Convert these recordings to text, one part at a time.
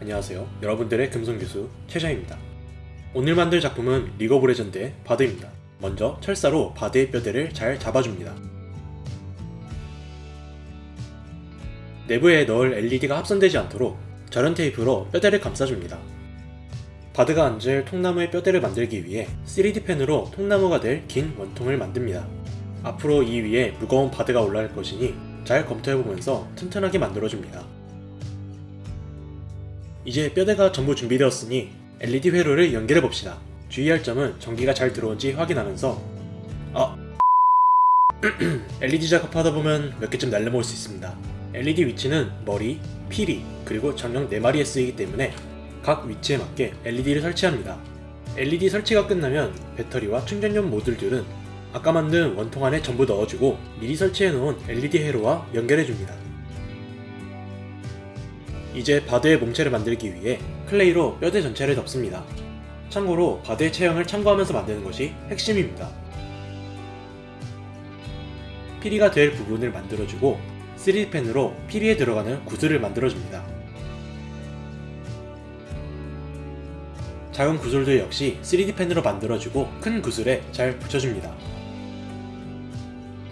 안녕하세요. 여러분들의 금손교수 최정입니다. 오늘 만들 작품은 리그 오브 레전드의 바드입니다. 먼저 철사로 바드의 뼈대를 잘 잡아줍니다. 내부에 넣을 LED가 합선되지 않도록 절연 테이프로 뼈대를 감싸줍니다. 바드가 앉을 통나무의 뼈대를 만들기 위해 3D 펜으로 통나무가 될 긴 원통을 만듭니다. 앞으로 이 위에 무거운 바드가 올라갈 것이니 잘 검토해보면서 튼튼하게 만들어줍니다. 이제 뼈대가 전부 준비되었으니 LED 회로를 연결해봅시다. 주의할 점은 전기가 잘 들어온지 확인하면서 아 LED 작업하다 보면 몇 개쯤 날려먹을 수 있습니다. LED 위치는 머리, 피리, 그리고 정령 4마리에 쓰이기 때문에 각 위치에 맞게 LED를 설치합니다. LED 설치가 끝나면 배터리와 충전용 모듈들은 아까 만든 원통 안에 전부 넣어주고 미리 설치해놓은 LED 회로와 연결해줍니다. 이제 바드의 몸체를 만들기 위해 클레이로 뼈대 전체를 덮습니다. 참고로 바드의 체형을 참고하면서 만드는 것이 핵심입니다. 피리가 될 부분을 만들어주고 3D펜으로 피리에 들어가는 구슬을 만들어줍니다. 작은 구슬들 역시 3D펜으로 만들어주고 큰 구슬에 잘 붙여줍니다.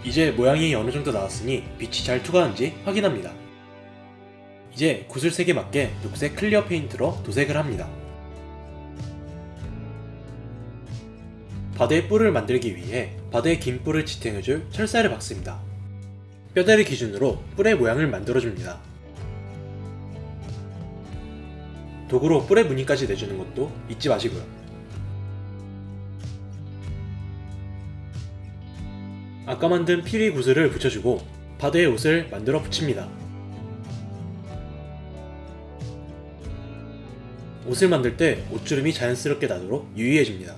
이제 모양이 어느정도 나왔으니 빛이 잘 투과하는지 확인합니다. 이제 구슬색에 맞게 녹색 클리어 페인트로 도색을 합니다. 바드의 뿔을 만들기 위해 바드의 긴 뿔을 지탱해줄 철사를 박습니다. 뼈대를 기준으로 뿔의 모양을 만들어줍니다. 도구로 뿔의 무늬까지 내주는 것도 잊지 마시고요. 아까 만든 피리 구슬을 붙여주고 바다의 옷을 만들어 붙입니다. 옷을 만들 때 옷주름이 자연스럽게 나도록 유의해줍니다.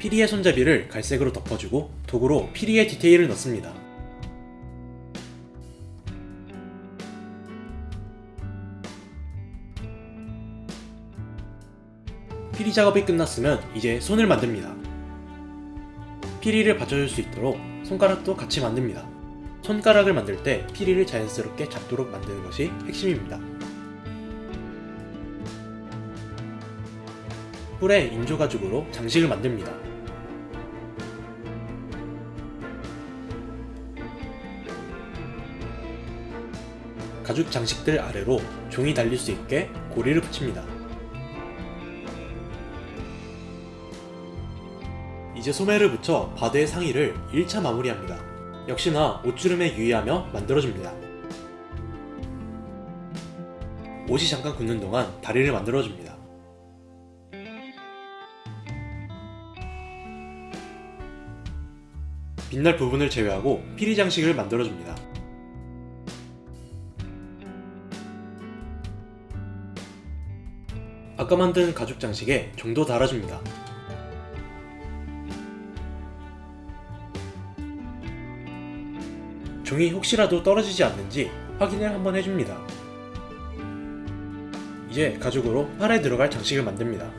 피리의 손잡이를 갈색으로 덮어주고 도구로 피리의 디테일을 넣습니다. 피리 작업이 끝났으면 이제 손을 만듭니다. 피리를 받쳐줄 수 있도록 손가락도 같이 만듭니다. 손가락을 만들 때 피리를 자연스럽게 잡도록 만드는 것이 핵심입니다. 뿔에 인조 가죽으로 장식을 만듭니다. 가죽 장식들 아래로 종이 달릴 수 있게 고리를 붙입니다. 이제 소매를 붙여 바드의 상의를 1차 마무리합니다. 역시나 옷주름에 유의하며 만들어줍니다. 옷이 잠깐 굳는 동안 다리를 만들어줍니다. 빛날 부분을 제외하고 피리 장식을 만들어줍니다. 아까 만든 가죽 장식에 종도 달아줍니다. 종이 혹시라도 떨어지지 않는지 확인을 한번 해줍니다. 이제 가죽으로 팔에 들어갈 장식을 만듭니다.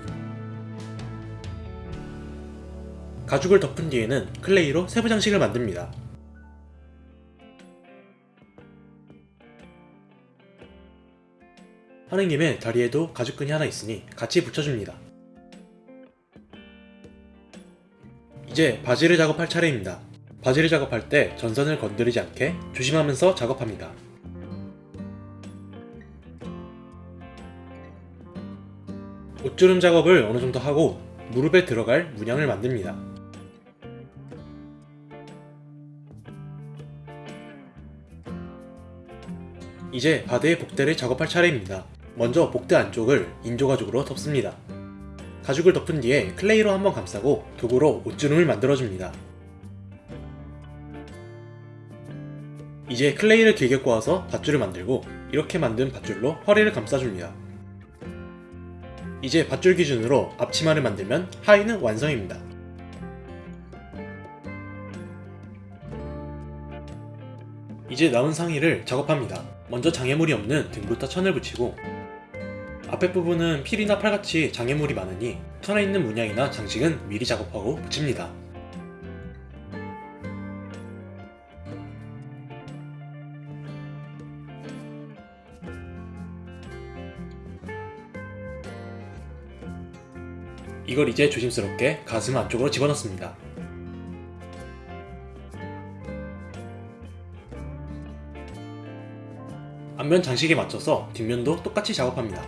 가죽을 덮은 뒤에는 클레이로 세부 장식을 만듭니다. 하는 김에 다리에도 가죽끈이 하나 있으니 같이 붙여줍니다. 이제 바지를 작업할 차례입니다. 바지를 작업할 때 전선을 건드리지 않게 조심하면서 작업합니다. 옷주름 작업을 어느정도 하고 무릎에 들어갈 문양을 만듭니다. 이제 바드의 복대를 작업할 차례입니다. 먼저 복대 안쪽을 인조가죽으로 덮습니다. 가죽을 덮은 뒤에 클레이로 한번 감싸고 도구로 옷주름을 만들어줍니다. 이제 클레이를 길게 꼬아서 밧줄을 만들고 이렇게 만든 밧줄로 허리를 감싸줍니다. 이제 밧줄 기준으로 앞치마를 만들면 하의는 완성입니다. 이제 남은 상의를 작업합니다. 먼저 장애물이 없는 등부터 천을 붙이고 앞에 부분은 필이나 팔같이 장애물이 많으니 천에 있는 문양이나 장식은 미리 작업하고 붙입니다. 이걸 이제 조심스럽게 가슴 안쪽으로 집어넣습니다. 앞면 장식에 맞춰서 뒷면도 똑같이 작업합니다.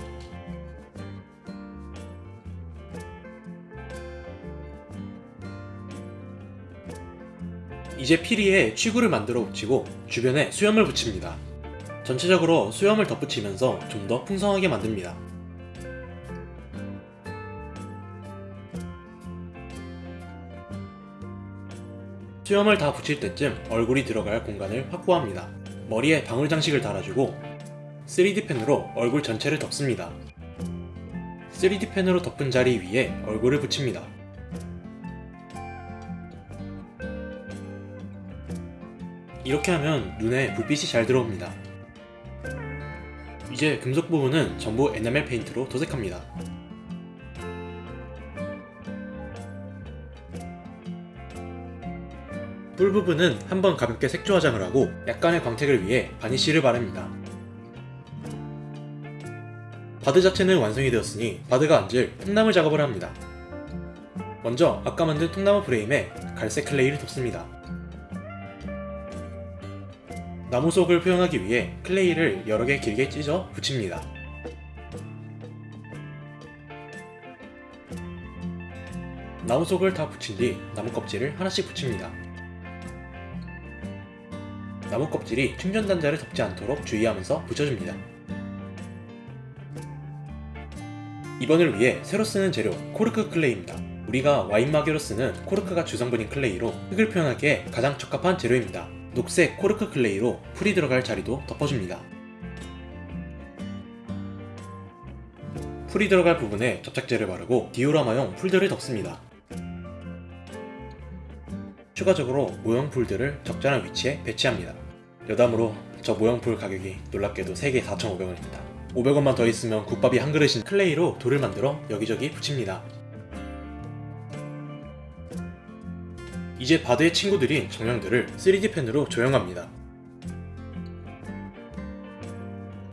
이제 피리에 취구를 만들어 붙이고 주변에 수염을 붙입니다. 전체적으로 수염을 덧붙이면서 좀 더 풍성하게 만듭니다. 수염을 다 붙일 때쯤 얼굴이 들어갈 공간을 확보합니다. 머리에 방울 장식을 달아주고 3D 펜으로 얼굴 전체를 덮습니다. 3D 펜으로 덮은 자리 위에 얼굴을 붙입니다. 이렇게 하면 눈에 불빛이 잘 들어옵니다. 이제 금속 부분은 전부 에나멜 페인트로 도색합니다. 뿔 부분은 한번 가볍게 색조 화장을 하고 약간의 광택을 위해 바니쉬를 바릅니다. 바드 자체는 완성이 되었으니 바드가 앉을 통나무 작업을 합니다. 먼저 아까 만든 통나무 프레임에 갈색 클레이를 덮습니다. 나무 속을 표현하기 위해 클레이를 여러 개 길게 찢어 붙입니다. 나무 속을 다 붙인 뒤 나무 껍질을 하나씩 붙입니다. 나무 껍질이 충전 단자를 덮지 않도록 주의하면서 붙여줍니다. 이번을 위해 새로 쓰는 재료 코르크 클레이입니다. 우리가 와인 마개로 쓰는 코르크가 주성분인 클레이로 흙을 표현하기에 가장 적합한 재료입니다. 녹색 코르크 클레이로 풀이 들어갈 자리도 덮어줍니다. 풀이 들어갈 부분에 접착제를 바르고 디오라마용 풀들을 덮습니다. 추가적으로 모형풀들을 적절한 위치에 배치합니다. 여담으로 저 모형풀 가격이 놀랍게도 3개 4,500원입니다. 500원만 더 있으면 국밥이 한 그릇인 클레이로 돌을 만들어 여기저기 붙입니다. 이제 바드의 친구들인 정령들을 3D 펜으로 조형합니다.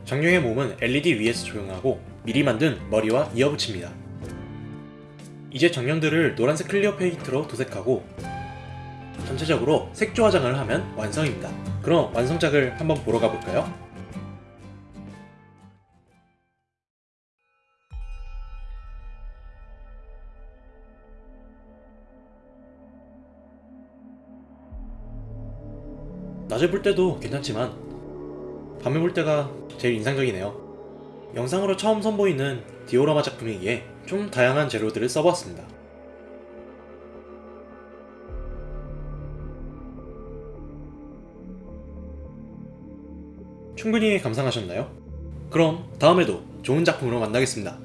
정령의 몸은 LED 위에서 조형하고 미리 만든 머리와 이어붙입니다. 이제 정령들을 노란색 clear 페인트로 도색하고 전체적으로 색조 화장을 하면 완성입니다. 그럼 완성작을 한번 보러 가볼까요? 낮에 볼 때도 괜찮지만 밤에 볼 때가 제일 인상적이네요. 영상으로 처음 선보이는 디오라마 작품이기에 좀 다양한 재료들을 써보았습니다. 충분히 감상하셨나요? 그럼 다음에도 좋은 작품으로 만나겠습니다.